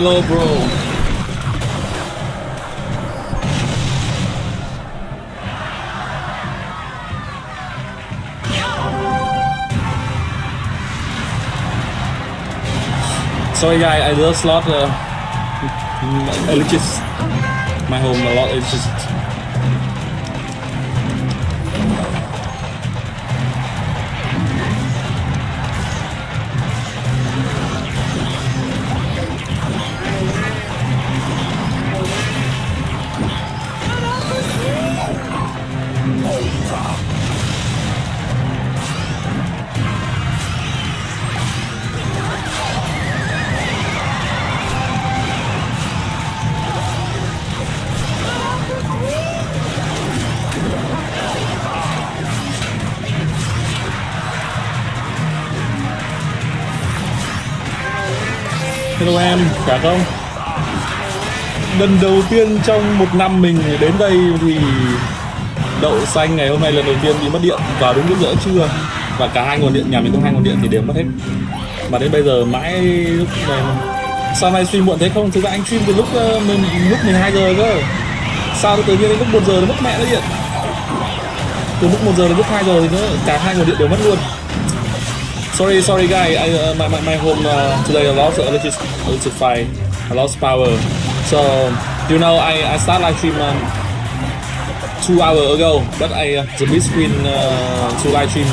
Hello, bro. Sorry, guy. I just lost uh, Elichis. My home a lot. It's just Hello em, cả không? Lần đầu tiên trong một năm mình đến đây thì đậu xanh ngày hôm nay lần đầu tiên bị mất điện. Vào đúng lúc giữa trưa và cả hai nguồn điện nhà mình có hai nguồn điện thì đều mất hết. Mà đến bây giờ mãi lúc này sao nay stream muộn thế không? Thực ra anh stream từ lúc ờ, mình lúc 12 giờ cơ. Sao tự nhiên đến lúc 1 giờ nó mất mẹ nó điện? Từ lúc 1 giờ đến lúc 2 giờ thì nó cả hai nguồn điện đều mất luôn. Sorry, sorry, guy. I, uh, my, my, my home uh, today I lost electric, electrify. I lost power. So, you know, I, I start live stream um, two hour ago, but I uh, the big screen uh, to live stream.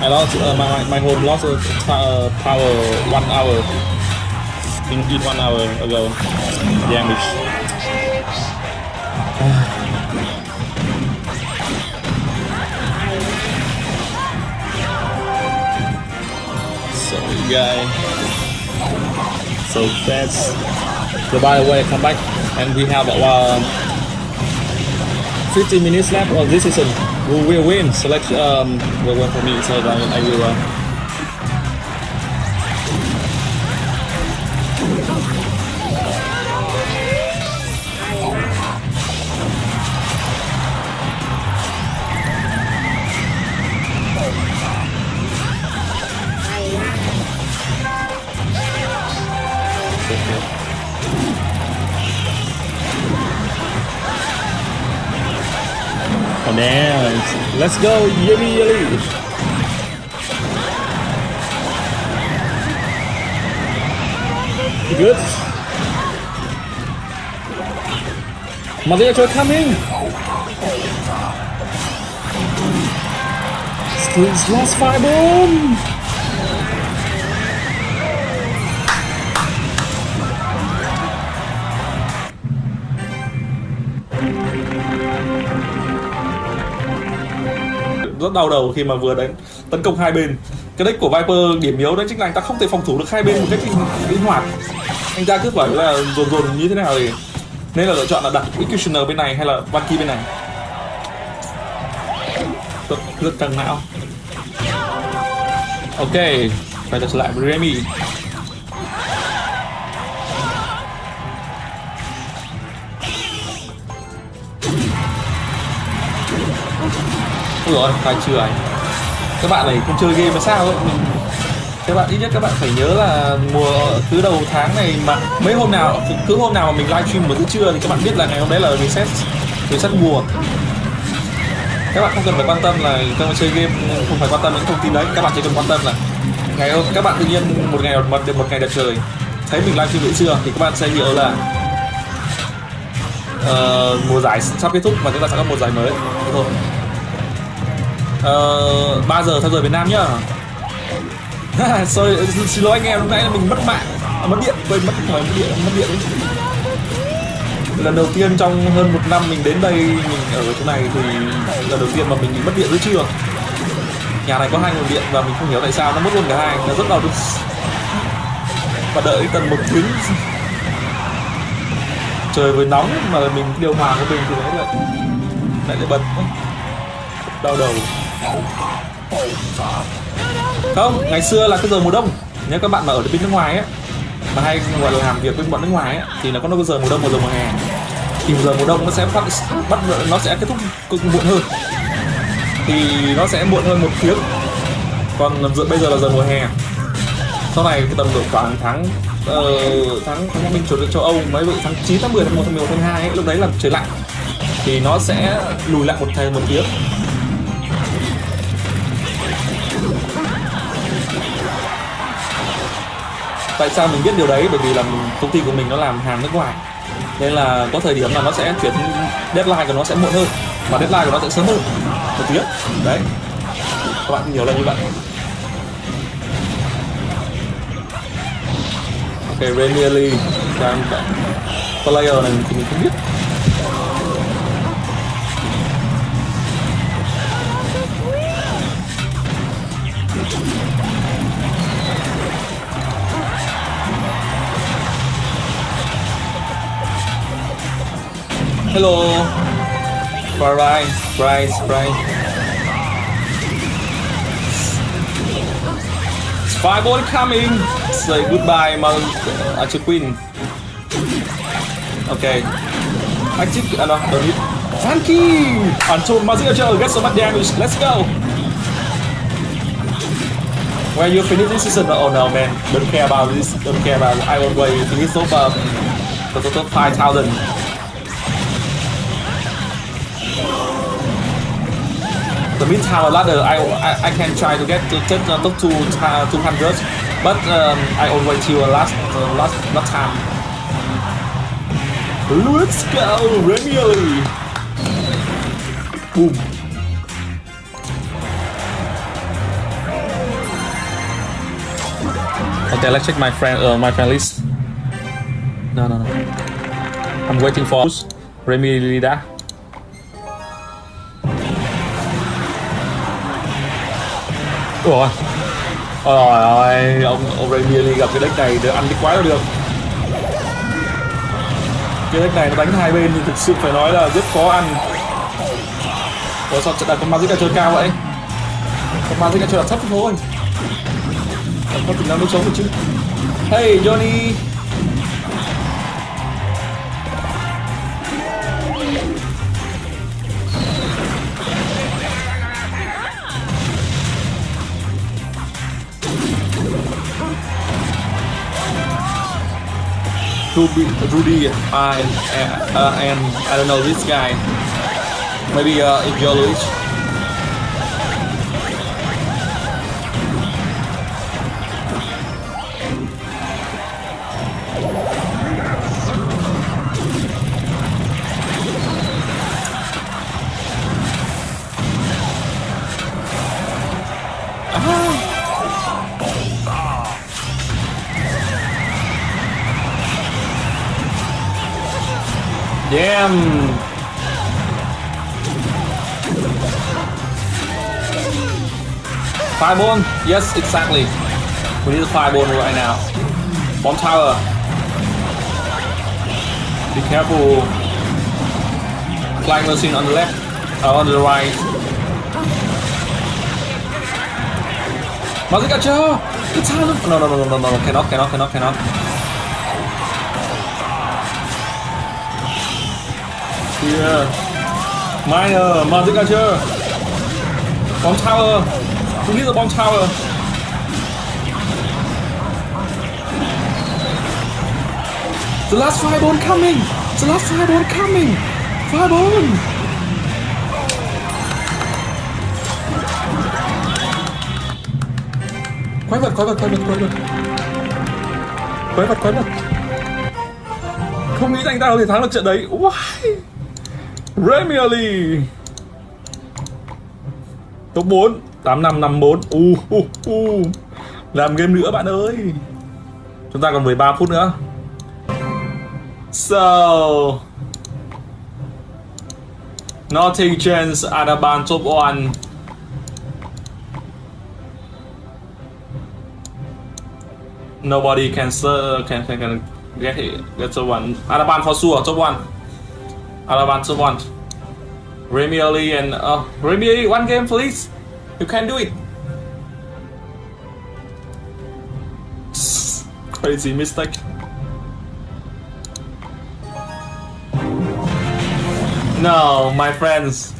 I lost uh, my, my home lost uh, power one hour in, in one hour ago. Damage. Guy. So fast. So by the way, come back and we have uh, 15 minutes left of this season. We will win. Select um, will win for me, so I, I will. Uh, Damn. Let's go, Yuri Yuri. You good? Mother are coming! Squeeze last fire boom! Rất đau đầu khi mà vừa đánh tấn công hai bên. Cái deck của Viper điểm yếu đấy chính là anh ta không thể phòng thủ được hai bên một cách linh- hoạt. Anh ta cứ phải là dồn dồn như thế nào thì nên là lựa chọn là đặt Executioner bên này hay là Valky bên này. Rất, rất căng não. Ok phải trở lại với Remy. Ui rồi, phải chưa anh. Các bạn này không chơi game mà sao ấy? Mình các bạn ít nhất các bạn phải nhớ là mùa cứ đầu tháng này mà mấy hôm nào cứ hôm nào mà mình livestream một giữa trưa thì các bạn biết là ngày hôm đấy là reset reset mùa các bạn không cần phải quan tâm là các bạn chơi game không phải quan tâm những thông tin đấy. Các bạn chỉ cần quan tâm là ngày hôm các bạn tự nhiên một ngày một được một ngày đẹp trời. Thấy mình livestream buổi trưa thì các bạn sẽ hiểu là uh, mùa giải sắp kết thúc và chúng ta sẽ có một giải mới. Thế thôi. Ờ, uh, 3 giờ theo giờ Việt Nam nhá. Sorry, xin lỗi anh em, lúc nãy là mình mất mạng à, Mất điện, quên mất, mất điện, mất điện. Lần đầu tiên trong hơn một năm mình đến đây, mình ở chỗ này thì lần đầu tiên mà mình bị mất điện giữa trưa Nhà này có hai nguồn điện và mình không hiểu tại sao nó mất luôn cả hai, nó rất đau đớn. Và đợi tầm một tiếng. Trời vừa nóng mà mình điều hòa của mình thì lại lại lại bật đau đầu không ngày xưa là cái giờ mùa đông. Nếu các bạn mà ở bên nước ngoài ấy mà hay gọi là làm việc với bọn nước ngoài ấy thì nó có cái giờ mùa đông và giờ mùa hè. Thì giờ mùa đông nó sẽ phát bắt nó sẽ kết thúc cực muộn hơn. Thì nó sẽ muộn hơn một tiếng. Còn giờ bây giờ là giờ mùa hè. Sau này cái tầm độ khoảng tháng uh, tháng tháng minh chủ châu Âu mấy vậy tháng 9 tháng 10 tháng 1 tháng 11 tháng 2 ấy, lúc đấy là trời lạnh. Thì nó sẽ lùi lại một thời một tiếng. Tại sao mình biết điều đấy? Bởi vì là mình, công ty của mình nó làm hàng nước ngoài. Nên là có thời điểm là nó sẽ chuyển deadline của nó sẽ muộn hơn và deadline của nó sẽ sớm hơn. Một tiếng đấy. Các bạn hiểu là như vậy. Ok Premier League đang player này thì mình không biết. Hello. Fry, fry. Spy boy coming. Say goodbye, my Archer Queen. Okay. Active. Uh, no, don't need. Frankie! Until Mazigajo gets so much damage. Let's go. When you finish this season, oh no man, don't care about this, don't care about. I will wait finish so far. Total 5,000. The mid ladder I, I, I can try to get to get uh, to to uh, 200 but um, I always till last last last time. Let's go Remy. Boom. Okay let's check my friend uh, my friend list. No no no. I'm waiting for Remy Lida Ủa? Ờ, Ôi ơi, ông ông Remy gặp cái deck này được ăn cái quái được. Cái deck này nó đánh hai bên thì thực sự phải nói là rất khó ăn. Ủa sao đặt con Magic chơi cao vậy? Con Magic chơi đặt thấp thôi. Có tính năng đấu sống được chứ. Hey Johnny! Rudy uh, and, uh, and I don't know this guy. Maybe uh, Luis. Fireball? Yes, exactly. We need a fireball right now. Bomb tower. Be careful. Flying machine on the left, uh, on the right. Mazica Joe! The time of... No, no, no, no, no, no, cannot, cannot, cannot, cannot. Here. Minor, Magic Archer. Bomb tower. Who needs a bomb tower? The last fireball coming! The last fireball coming! Fireball! Quái vật, quái vật, quái vật, quái vật Quái vật, quái vật Không nghĩ anh ta có thể thắng được trận đấy Why? Premier League top 4 8554 u uh, uh, uh. làm game nữa bạn ơi. Chúng ta còn 13 phút nữa. So nothing chance Adaban top 1 nobody can can can, can get it get top one. Adaban for sure top one. Adaban top one. Remy Ali and uh, Remy Ali, one game please. You can do it. Crazy mistake. No, my friends.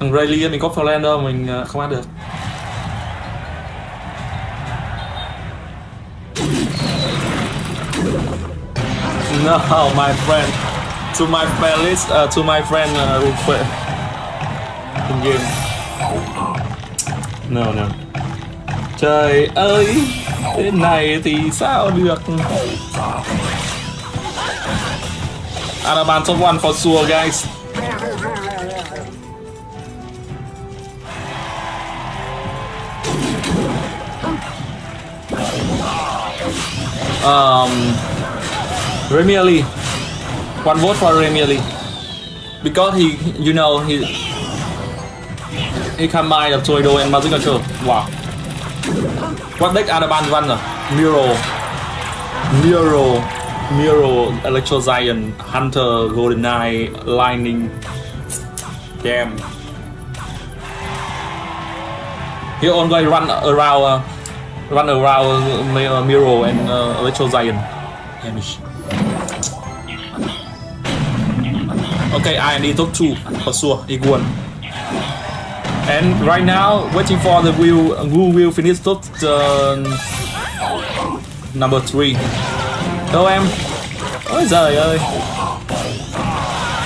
Thằng Rayleigh mình có đâu, mình không ăn được. No, my friend to my playlist, uh, to my friend uh, in game. No, no. Trời ơi, thế này thì sao được? Araban top one for sure, guys. Um, Remy Ali. One vote for Remy Ali. Because he, you know, he he đập of Tornado and Magic Archer Wow. What deck Adaban run? Miro. Miro. Miro, Electro Giant, Hunter, Golden Eye, Lightning. Damn. He only run around, uh, run around uh, Miro and uh, Electro Giant. Damage Okay, I need top two for sure. Iguan. And right now, waiting for the wheel. Who will finish top uh, number three? Đâu em? Ôi giời.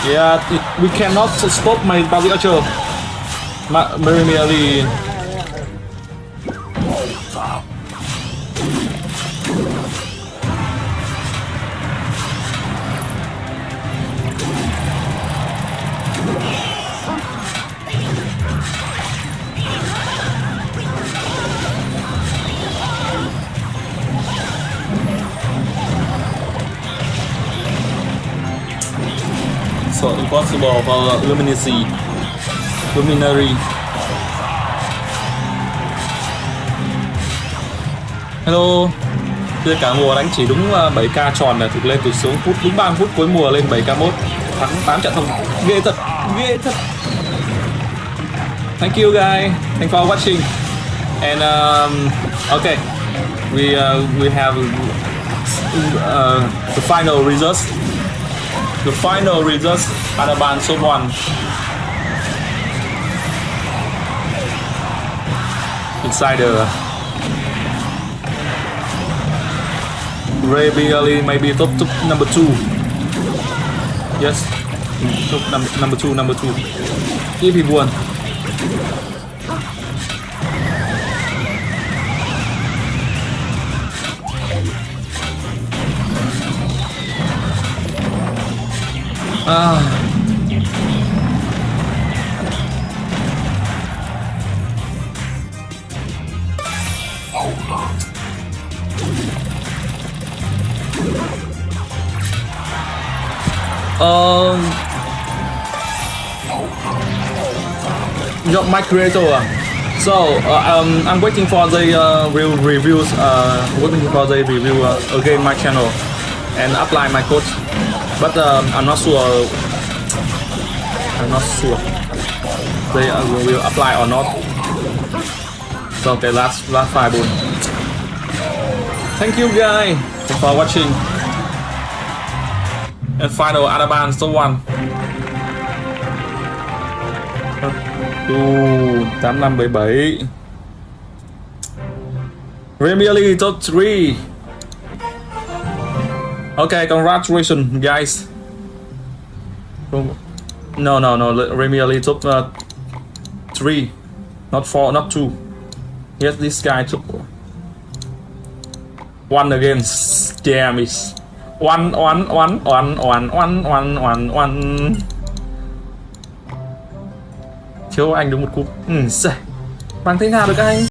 Yeah, it, we cannot stop my body culture. Very merely. So impossible for luminacy luminary. Hello. Chơi cả mùa đánh chỉ đúng à, 7k tròn là thực lên từ xuống phút đúng 3 phút cuối mùa lên 7k mốt. Thắng 8 trận thông ghê thật ghê thật. Thank you guys thank for watching. And um, okay we uh, we have uh, the final results. The final results are the band so one. Inside the Ray Bialy maybe top, top number two. Yes, top number number two, number two. If he won. Ah. Um, your my creator. So uh, um, I'm waiting for the uh, real reviews. Uh, waiting for the review uh, again my channel and apply my code but um, I'm not sure I'm not sure they uh, will apply or not. So okay last last five boon thank you guys for watching. And final Adaban số 1 Ooh, 8577 Premier League top 3 Ok, congratulations guys. No, no, no, Remy took uh, 3, not 4, not 2. Yes, this guy took 1 against Damn it. 1, 1, 1, 1, 1, 1, 1, 1, 1. Thiếu anh đúng một cúp. Ừ, Mang thế nào được anh?